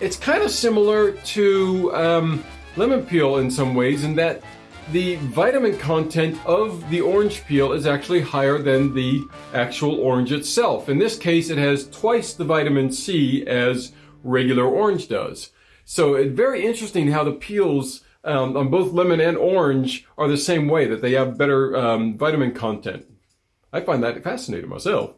It's kind of similar to um, lemon peel in some ways in that the vitamin content of the orange peel is actually higher than the actual orange itself. In this case, it has twice the vitamin C as regular orange does. So it's very interesting how the peels um, on both lemon and orange are the same way, that they have better um, vitamin content. I find that fascinating myself.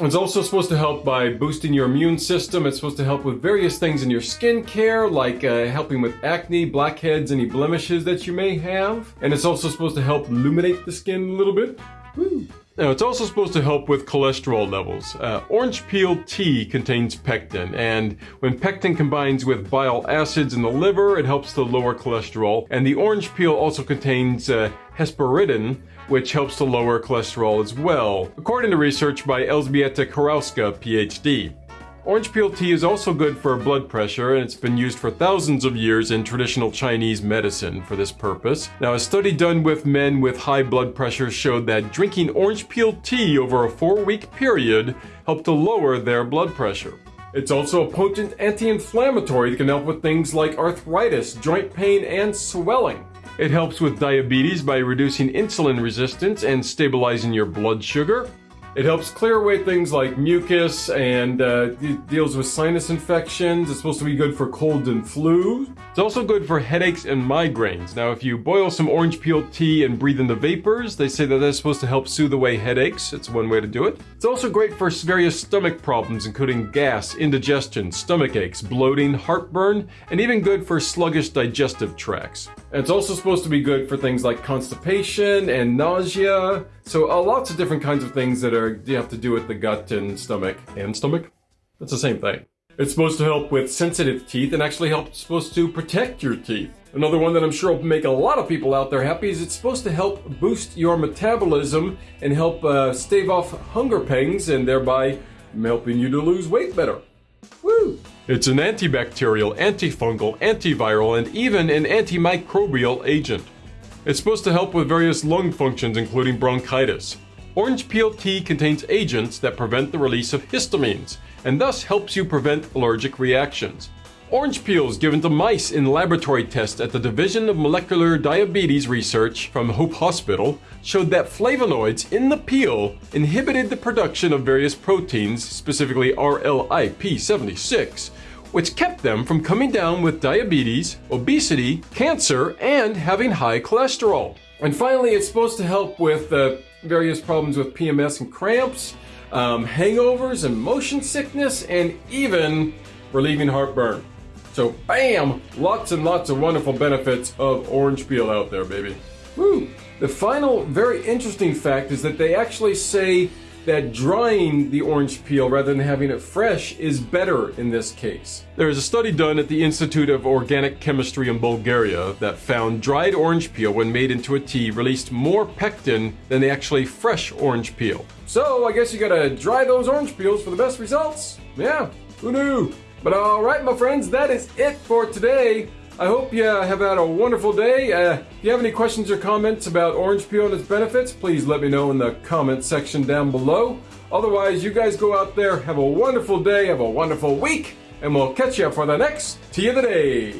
It's also supposed to help by boosting your immune system. It's supposed to help with various things in your skincare, like uh, helping with acne, blackheads, any blemishes that you may have. And it's also supposed to help illuminate the skin a little bit. Woo. Now, it's also supposed to help with cholesterol levels. Uh, orange peel tea contains pectin, and when pectin combines with bile acids in the liver, it helps to lower cholesterol. And the orange peel also contains uh, hesperidin, which helps to lower cholesterol as well, according to research by Elżbieta Kurowska, PhD. Orange peel tea is also good for blood pressure and it's been used for thousands of years in traditional Chinese medicine for this purpose. Now a study done with men with high blood pressure showed that drinking orange peel tea over a four week period helped to lower their blood pressure. It's also a potent anti-inflammatory that can help with things like arthritis, joint pain, and swelling. It helps with diabetes by reducing insulin resistance and stabilizing your blood sugar. It helps clear away things like mucus and uh, deals with sinus infections. It's supposed to be good for cold and flu. It's also good for headaches and migraines. Now, if you boil some orange peel tea and breathe in the vapors, they say that that's supposed to help soothe away headaches. It's one way to do it. It's also great for various stomach problems, including gas, indigestion, stomach aches, bloating, heartburn, and even good for sluggish digestive tracts. And it's also supposed to be good for things like constipation and nausea. So uh, lots of different kinds of things that are you have to do with the gut and stomach. And stomach? That's the same thing. It's supposed to help with sensitive teeth and actually help supposed to protect your teeth. Another one that I'm sure will make a lot of people out there happy is it's supposed to help boost your metabolism and help uh, stave off hunger pangs and thereby helping you to lose weight better. Woo! It's an antibacterial, antifungal, antiviral, and even an antimicrobial agent. It's supposed to help with various lung functions including bronchitis. Orange peel tea contains agents that prevent the release of histamines, and thus helps you prevent allergic reactions. Orange peels given to mice in laboratory tests at the Division of Molecular Diabetes Research from Hope Hospital showed that flavonoids in the peel inhibited the production of various proteins, specifically RLIP76, which kept them from coming down with diabetes, obesity, cancer, and having high cholesterol. And finally, it's supposed to help with uh, various problems with PMS and cramps, um, hangovers and motion sickness, and even relieving heartburn. So bam! Lots and lots of wonderful benefits of orange peel out there, baby. Woo! The final very interesting fact is that they actually say that drying the orange peel rather than having it fresh is better in this case. There is a study done at the Institute of Organic Chemistry in Bulgaria that found dried orange peel when made into a tea released more pectin than the actually fresh orange peel. So I guess you gotta dry those orange peels for the best results. Yeah, who knew? But alright my friends, that is it for today. I hope you have had a wonderful day. Uh, if you have any questions or comments about orange peel and its benefits, please let me know in the comment section down below. Otherwise, you guys go out there, have a wonderful day, have a wonderful week, and we'll catch you for the next Tea of the Day.